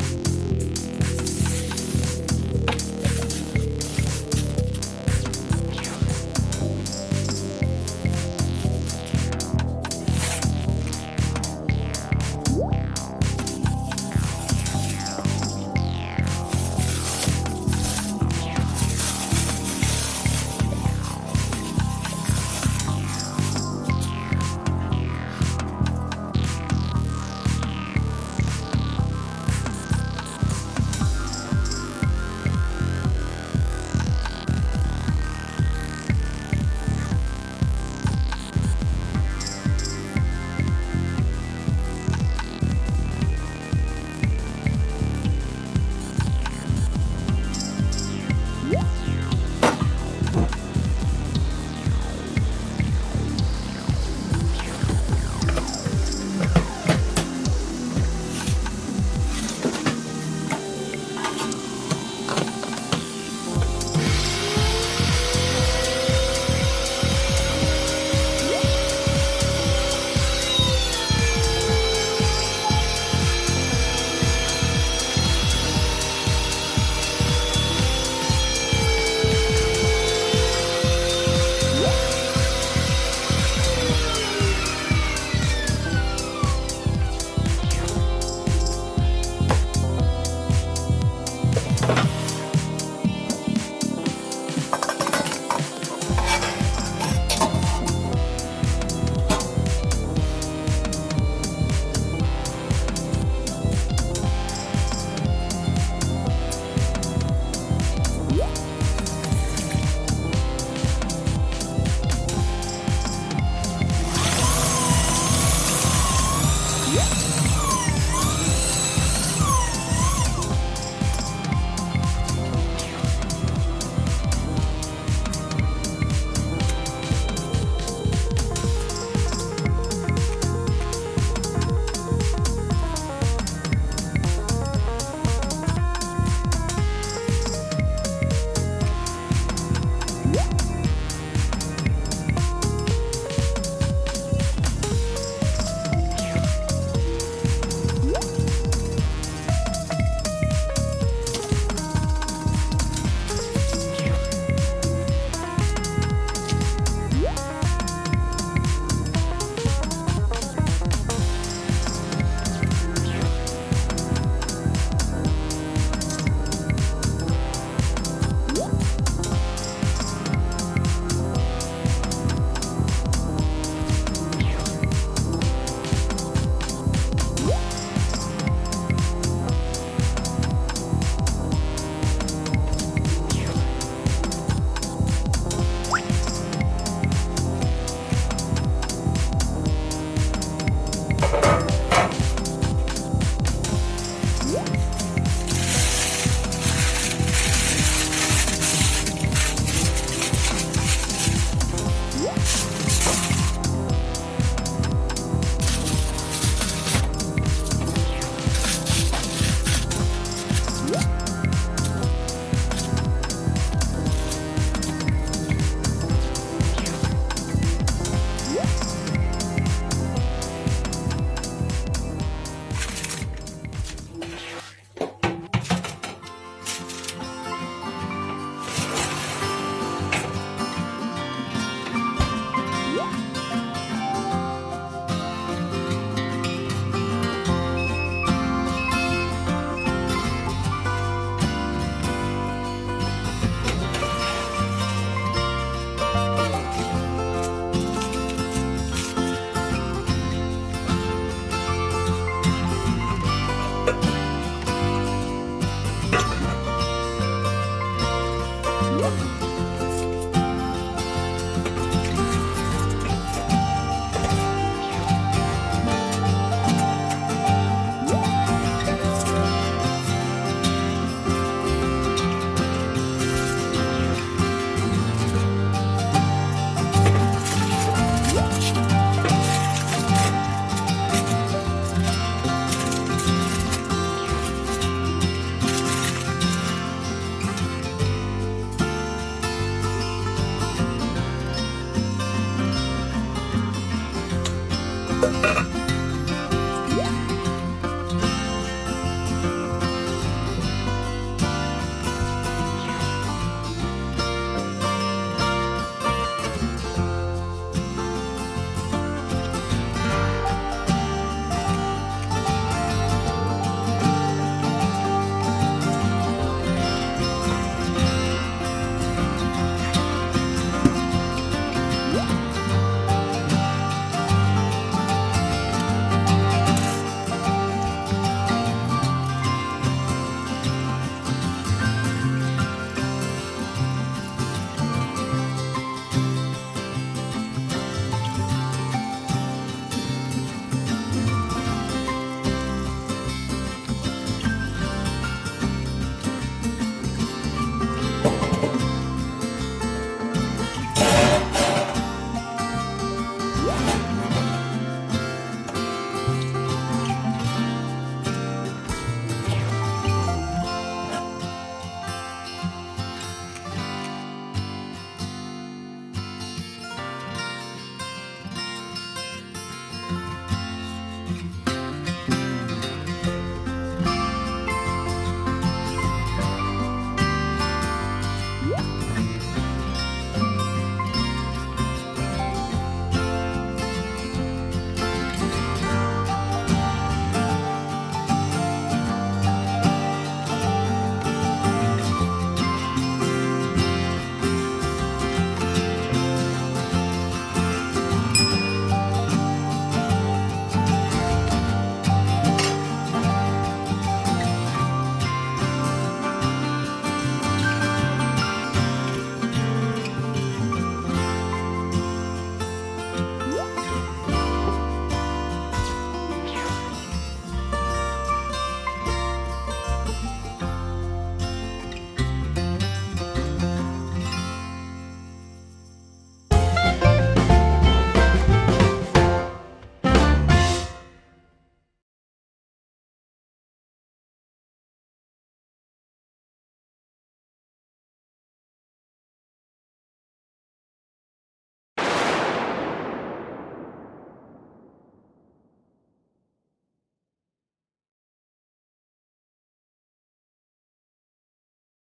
you